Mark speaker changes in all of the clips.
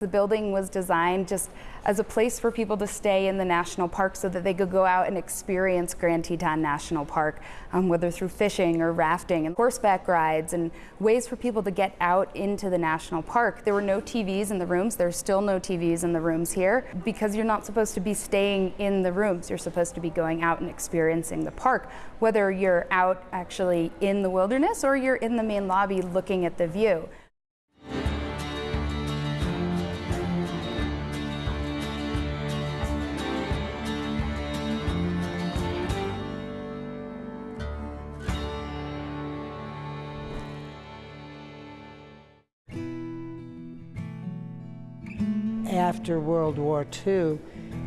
Speaker 1: The building was designed just as a place for people to stay in the national park so that they could go out and experience Grand Teton National Park, um, whether through fishing or rafting and horseback rides and ways for people to get out into the national park. There were no TVs in the rooms. There's still no TVs in the rooms here because you're not supposed to be staying in the rooms. You're supposed to be going out and experiencing the park, whether you're out actually in the wilderness or you're in the main lobby looking at the view.
Speaker 2: After World War II,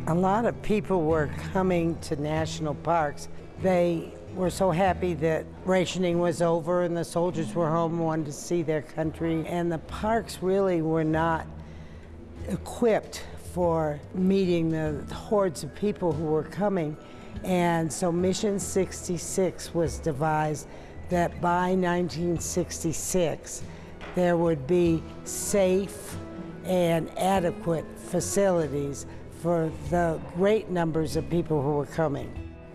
Speaker 2: a lot of people were coming to national parks. They were so happy that rationing was over and the soldiers were home and wanted to see their country. And the parks really were not equipped for meeting the hordes of people who were coming. And so Mission 66 was devised that by 1966 there would be safe, and adequate facilities for the great numbers of people who were coming.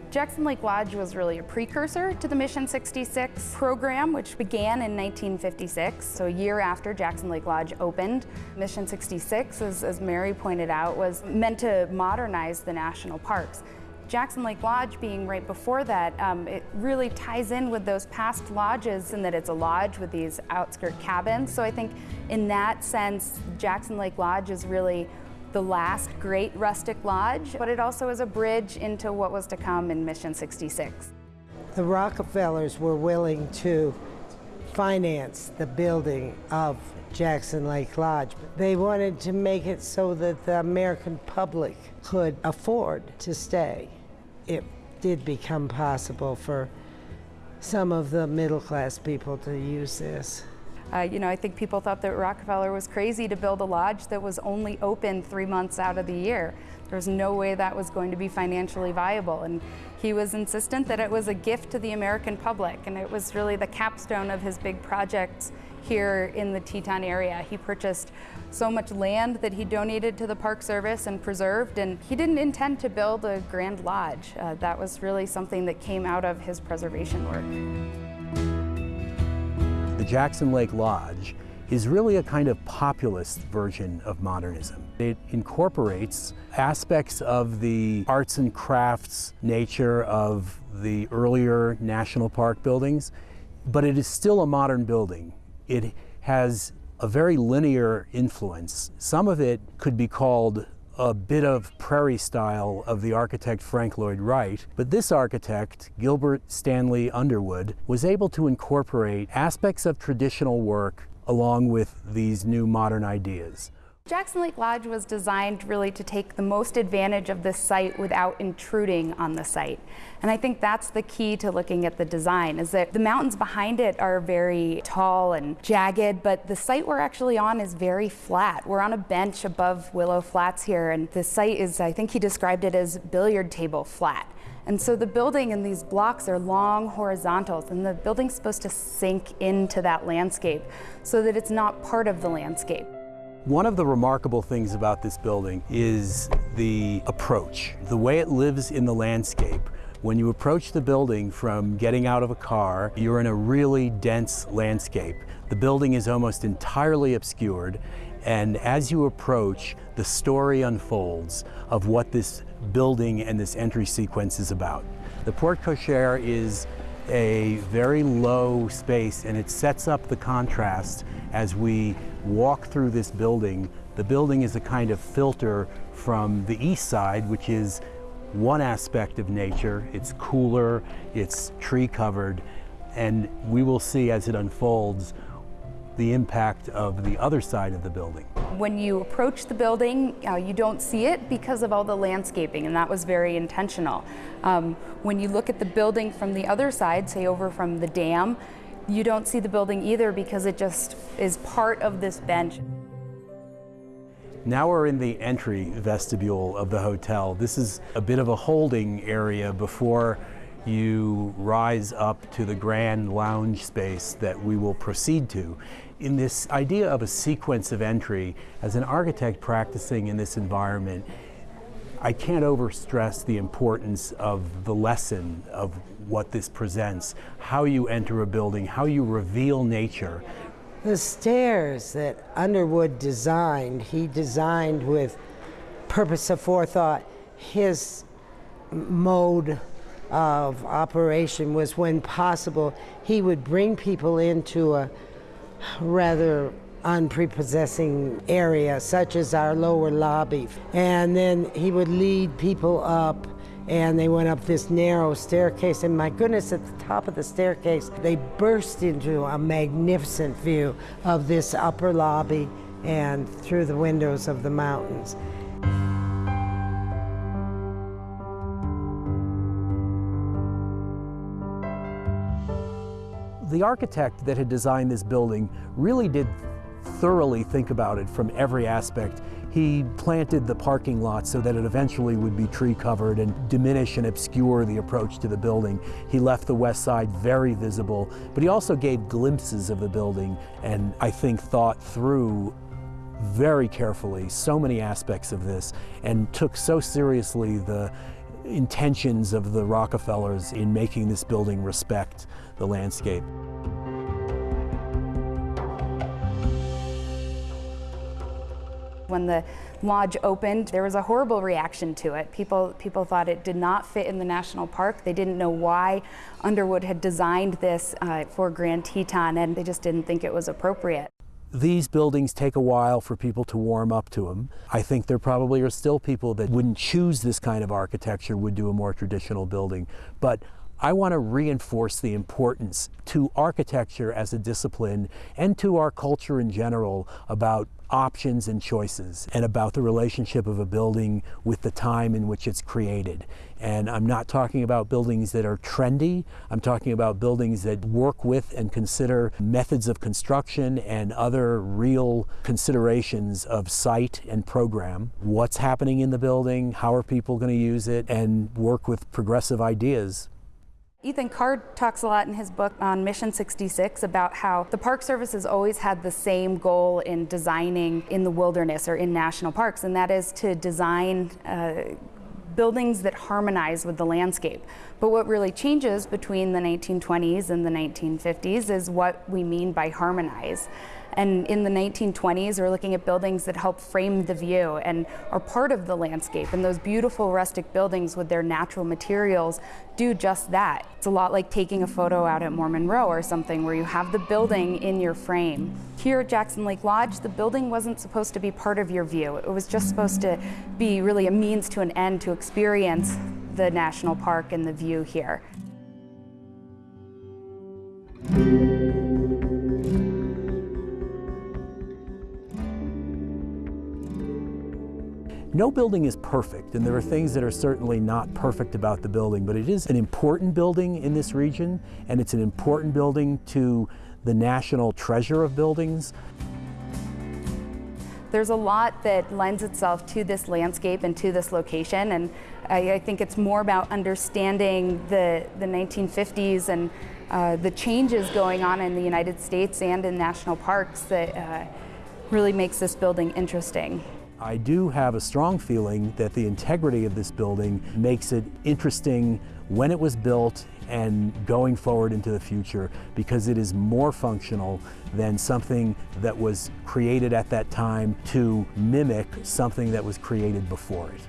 Speaker 1: Jackson Lake Lodge was really a precursor to the Mission 66 program, which began in 1956, so a year after Jackson Lake Lodge opened. Mission 66, as, as Mary pointed out, was meant to modernize the national parks. Jackson Lake Lodge being right before that, um, it really ties in with those past lodges in that it's a lodge with these outskirt cabins. So I think in that sense, Jackson Lake Lodge is really the last great rustic lodge, but it also is a bridge into what was to come in Mission 66.
Speaker 2: The Rockefellers were willing to finance the building of Jackson Lake Lodge. They wanted to make it so that the American public could afford to stay it did become possible for some of the middle class people to use this.
Speaker 1: Uh, you know, I think people thought that Rockefeller was crazy to build a lodge that was only open three months out of the year. There was no way that was going to be financially viable. And he was insistent that it was a gift to the American public. And it was really the capstone of his big projects here in the Teton area. He purchased so much land that he donated to the Park Service and preserved, and he didn't intend to build a Grand Lodge. Uh, that was really something that came out of his preservation work.
Speaker 3: The Jackson Lake Lodge is really a kind of populist version of modernism. It incorporates aspects of the arts and crafts nature of the earlier national park buildings, but it is still a modern building. It has a very linear influence. Some of it could be called a bit of prairie style of the architect Frank Lloyd Wright, but this architect, Gilbert Stanley Underwood, was able to incorporate aspects of traditional work along with these new modern ideas.
Speaker 1: Jackson Lake Lodge was designed really to take the most advantage of this site without intruding on the site. And I think that's the key to looking at the design is that the mountains behind it are very tall and jagged, but the site we're actually on is very flat. We're on a bench above Willow Flats here and the site is, I think he described it as billiard table flat. And so the building and these blocks are long horizontals and the building's supposed to sink into that landscape so that it's not part of the landscape.
Speaker 3: One of the remarkable things about this building is the approach, the way it lives in the landscape. When you approach the building from getting out of a car, you're in a really dense landscape. The building is almost entirely obscured, and as you approach, the story unfolds of what this building and this entry sequence is about. The porte cochere is a very low space and it sets up the contrast as we walk through this building. The building is a kind of filter from the east side, which is one aspect of nature. It's cooler, it's tree covered, and we will see as it unfolds the impact of the other side of the building.
Speaker 1: When you approach the building, uh, you don't see it because of all the landscaping, and that was very intentional. Um, when you look at the building from the other side, say over from the dam, you don't see the building either because it just is part of this bench.
Speaker 3: Now we're in the entry vestibule of the hotel. This is a bit of a holding area before you rise up to the grand lounge space that we will proceed to. In this idea of a sequence of entry, as an architect practicing in this environment, I can't overstress the importance of the lesson of what this presents, how you enter a building, how you reveal nature.
Speaker 2: The stairs that Underwood designed, he designed with purpose of forethought. His mode of operation was when possible, he would bring people into a rather unprepossessing area, such as our lower lobby. And then he would lead people up, and they went up this narrow staircase. And my goodness, at the top of the staircase, they burst into a magnificent view of this upper lobby and through the windows of the mountains.
Speaker 3: The architect that had designed this building really did thoroughly think about it from every aspect. He planted the parking lot so that it eventually would be tree covered and diminish and obscure the approach to the building. He left the west side very visible, but he also gave glimpses of the building and I think thought through very carefully so many aspects of this and took so seriously the intentions of the Rockefellers in making this building respect the landscape.
Speaker 1: When the lodge opened, there was a horrible reaction to it. People, people thought it did not fit in the national park. They didn't know why Underwood had designed this uh, for Grand Teton, and they just didn't think it was appropriate.
Speaker 3: These buildings take a while for people to warm up to them. I think there probably are still people that wouldn't choose this kind of architecture, would do a more traditional building. But I want to reinforce the importance to architecture as a discipline and to our culture in general about options and choices and about the relationship of a building with the time in which it's created. And I'm not talking about buildings that are trendy. I'm talking about buildings that work with and consider methods of construction and other real considerations of site and program. What's happening in the building? How are people going to use it? And work with progressive ideas
Speaker 1: Ethan Carr talks a lot in his book on Mission 66 about how the Park Service has always had the same goal in designing in the wilderness or in national parks, and that is to design uh, buildings that harmonize with the landscape. But what really changes between the 1920s and the 1950s is what we mean by harmonize. And in the 1920s, we're looking at buildings that help frame the view and are part of the landscape. And those beautiful rustic buildings with their natural materials do just that. It's a lot like taking a photo out at Mormon Row or something where you have the building in your frame. Here at Jackson Lake Lodge, the building wasn't supposed to be part of your view. It was just supposed to be really a means to an end to experience the national park and the view here.
Speaker 3: No building is perfect, and there are things that are certainly not perfect about the building, but it is an important building in this region, and it's an important building to the national treasure of buildings.
Speaker 1: There's a lot that lends itself to this landscape and to this location, and I, I think it's more about understanding the, the 1950s and uh, the changes going on in the United States and in national parks that uh, really makes this building interesting.
Speaker 3: I do have a strong feeling that the integrity of this building makes it interesting when it was built and going forward into the future because it is more functional than something that was created at that time to mimic something that was created before it.